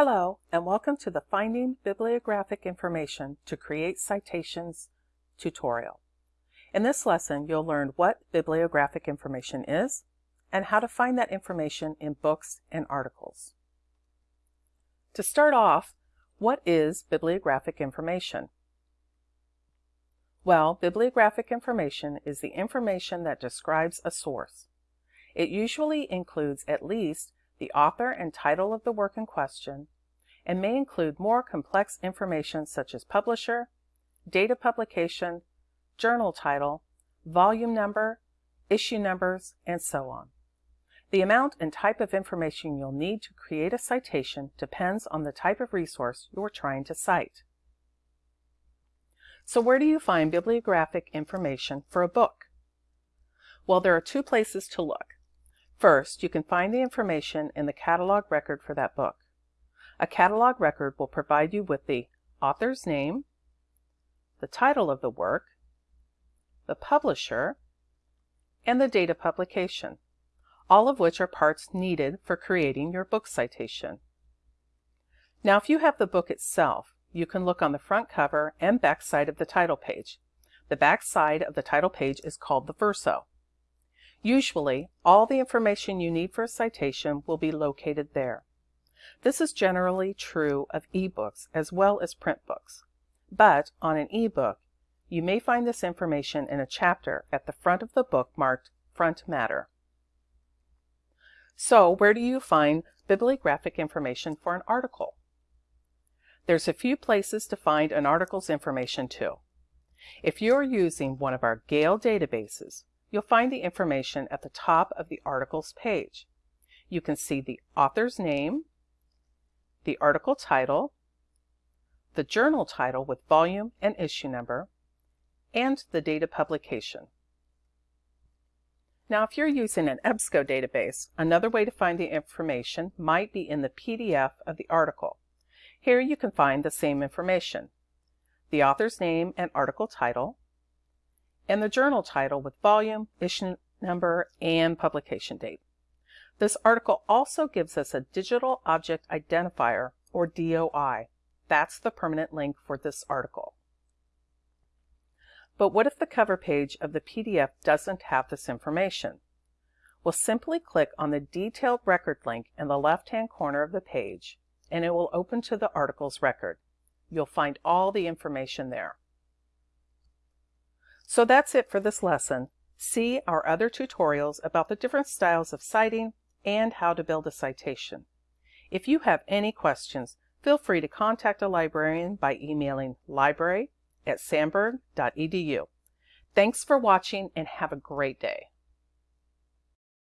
Hello, and welcome to the Finding Bibliographic Information to Create Citations tutorial. In this lesson, you'll learn what bibliographic information is and how to find that information in books and articles. To start off, what is bibliographic information? Well, bibliographic information is the information that describes a source. It usually includes at least the author and title of the work in question, and may include more complex information such as publisher, date of publication, journal title, volume number, issue numbers, and so on. The amount and type of information you'll need to create a citation depends on the type of resource you're trying to cite. So where do you find bibliographic information for a book? Well, there are two places to look. First, you can find the information in the catalog record for that book. A catalog record will provide you with the author's name, the title of the work, the publisher, and the date of publication, all of which are parts needed for creating your book citation. Now, if you have the book itself, you can look on the front cover and back side of the title page. The back side of the title page is called the verso. Usually, all the information you need for a citation will be located there. This is generally true of ebooks as well as print books. But on an ebook, you may find this information in a chapter at the front of the book marked Front Matter. So where do you find bibliographic information for an article? There's a few places to find an article's information too. If you're using one of our Gale databases, you'll find the information at the top of the article's page. You can see the author's name, the article title, the journal title with volume and issue number, and the date of publication. Now, if you're using an EBSCO database, another way to find the information might be in the PDF of the article. Here you can find the same information, the author's name and article title, and the journal title with volume, issue number, and publication date. This article also gives us a Digital Object Identifier, or DOI. That's the permanent link for this article. But what if the cover page of the PDF doesn't have this information? We'll simply click on the Detailed Record link in the left-hand corner of the page, and it will open to the article's record. You'll find all the information there. So that's it for this lesson. See our other tutorials about the different styles of citing and how to build a citation. If you have any questions, feel free to contact a librarian by emailing library at sandburg.edu. Thanks for watching and have a great day.